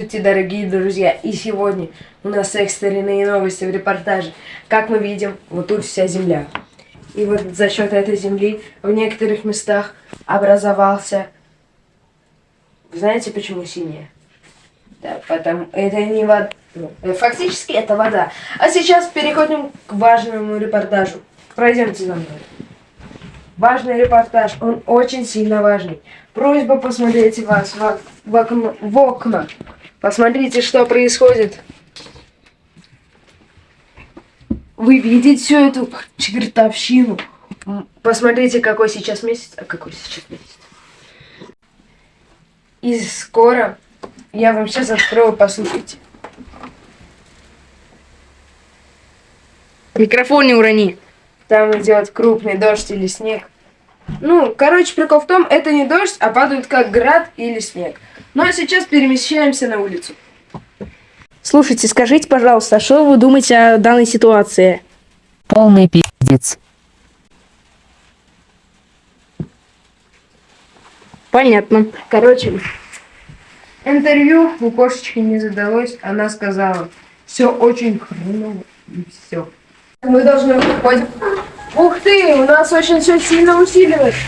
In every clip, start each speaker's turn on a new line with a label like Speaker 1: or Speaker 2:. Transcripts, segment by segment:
Speaker 1: Здравствуйте, дорогие друзья! И сегодня у нас экстренные новости в репортаже. Как мы видим, вот тут вся земля. И вот за счет этой земли в некоторых местах образовался... Знаете, почему синяя? Да, потому... Это не вода... Ну, э, фактически это вода. А сейчас переходим к важному репортажу. Пройдемте за мной. Важный репортаж, он очень сильно важный. Просьба посмотреть вас в, в, окно, в окна. Посмотрите, что происходит. Вы видите всю эту чертовщину? Посмотрите, какой сейчас месяц, а какой сейчас месяц. И скоро я вам сейчас открою, послушайте. Микрофон не урони. Там идет крупный дождь или снег. Ну, короче, прикол в том, это не дождь, а падает как град или снег. Ну а сейчас перемещаемся на улицу.
Speaker 2: Слушайте, скажите, пожалуйста, а что вы думаете о данной ситуации?
Speaker 3: Полный пиздец.
Speaker 2: Понятно.
Speaker 1: Короче, интервью у кошечки не задалось. Она сказала, все очень хреново и все. Мы должны выходить. Ух ты, у нас очень все сильно усиливается.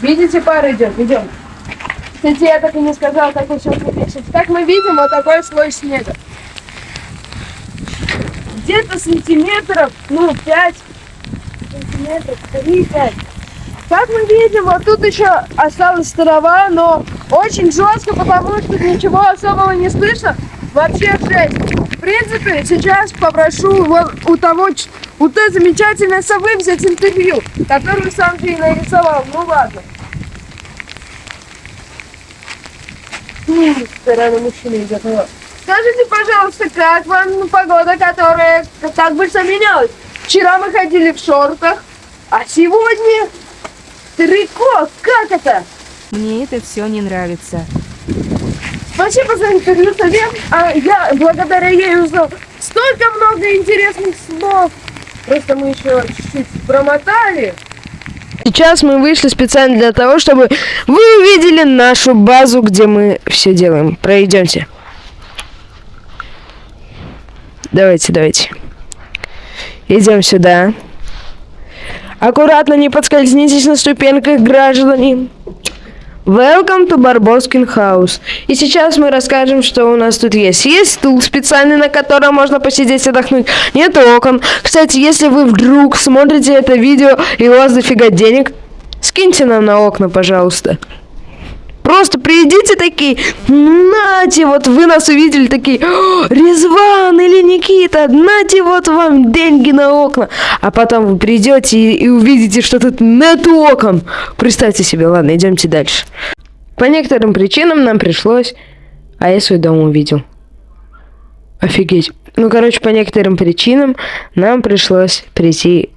Speaker 1: Видите, пара идет, идем. Кстати, я так и не сказал, как вы все напишете. Как мы видим, вот такой слой снега. Где-то сантиметров, ну, 5 сантиметров, 3-5. Как мы видим, вот тут еще осталась трава, но очень жестко, потому что ничего особого не слышно. Вообще жесть. Принципе, сейчас попрошу вот у того, у той замечательной совы взять интервью, которую сам ты нарисовал. Ну ладно. Стороны мужчины идет. Скажите, пожалуйста, как вам погода, которая так быстро менялась? Вчера мы ходили в шортах, а сегодня трико. Как это?
Speaker 3: Мне это все не нравится.
Speaker 1: Спасибо за интервью, Совет. А я благодаря ей узнал столько много интересных слов. Просто мы еще чуть-чуть промотали. Сейчас мы вышли специально для того, чтобы вы увидели нашу базу, где мы все делаем. Пройдемте. Давайте, давайте. Идем сюда. Аккуратно, не подскользнитесь на ступеньках, граждане. Welcome to Барбоскин House. И сейчас мы расскажем, что у нас тут есть. Есть стул специальный, на котором можно посидеть, отдохнуть. Нет окон. Кстати, если вы вдруг смотрите это видео и у вас дофига денег, скиньте нам на окна, пожалуйста. Просто придите такие, нате, вот вы нас увидели такие, Резван или Никита, нате вот вам деньги на окна. А потом вы придете и, и увидите, что тут нет окон. Представьте себе, ладно, идемте дальше. По некоторым причинам нам пришлось... А я свой дом увидел. Офигеть. Ну, короче, по некоторым причинам нам пришлось прийти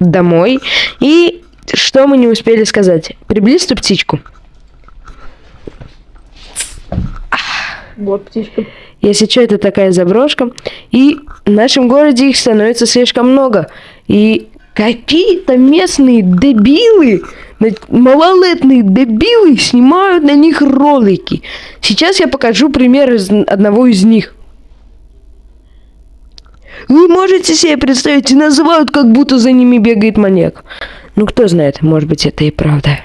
Speaker 1: домой. И что мы не успели сказать? Приблизь ту птичку.
Speaker 2: Вот птичка.
Speaker 1: Если что, это такая заброшка. И в нашем городе их становится слишком много. И какие-то местные дебилы, малолетные дебилы снимают на них ролики. Сейчас я покажу пример из одного из них. Вы можете себе представить, и называют, как будто за ними бегает маньяк. Ну, кто знает, может быть, это и правда.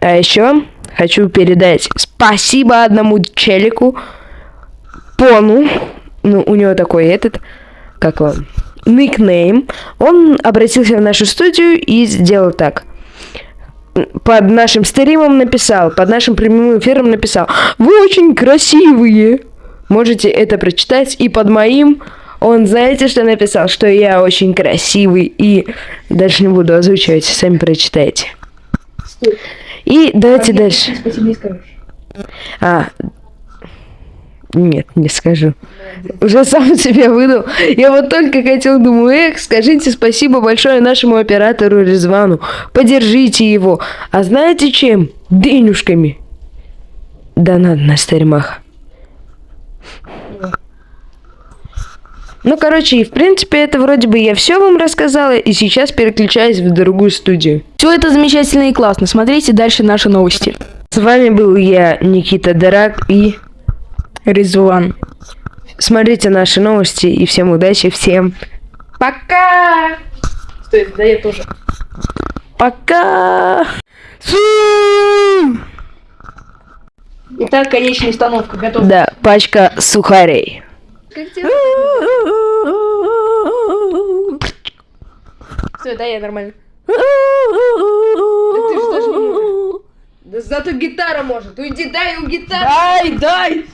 Speaker 1: А еще хочу передать спасибо одному челику, Пону, ну, у него такой этот, как он, никнейм. Он обратился в нашу студию и сделал так. Под нашим стримом написал, под нашим прямым эфиром написал, вы очень красивые. Можете это прочитать. И под моим он, знаете, что написал? Что я очень красивый. И дальше не буду озвучивать, сами прочитайте. И давайте дальше. А, нет, не скажу. Уже сам себе выдал. Я вот только хотел, думаю, эх, скажите спасибо большое нашему оператору Резвану. Поддержите его. А знаете чем? Денюшками. Да надо на стримах. Ну, короче, и в принципе, это вроде бы я все вам рассказала, и сейчас переключаюсь в другую студию.
Speaker 2: Все это замечательно и классно. Смотрите дальше наши новости.
Speaker 1: С вами был я, Никита Дарак, и
Speaker 2: Резван.
Speaker 1: смотрите наши новости, и всем удачи, всем
Speaker 2: Пока! Стой, да я тоже.
Speaker 1: пока!
Speaker 2: Итак, конечная установка готова.
Speaker 1: Да, пачка сухарей.
Speaker 2: Все, да, я нормально.
Speaker 1: Да зато гитара может. Уйди, дай ему гитару.
Speaker 2: Дай, дай!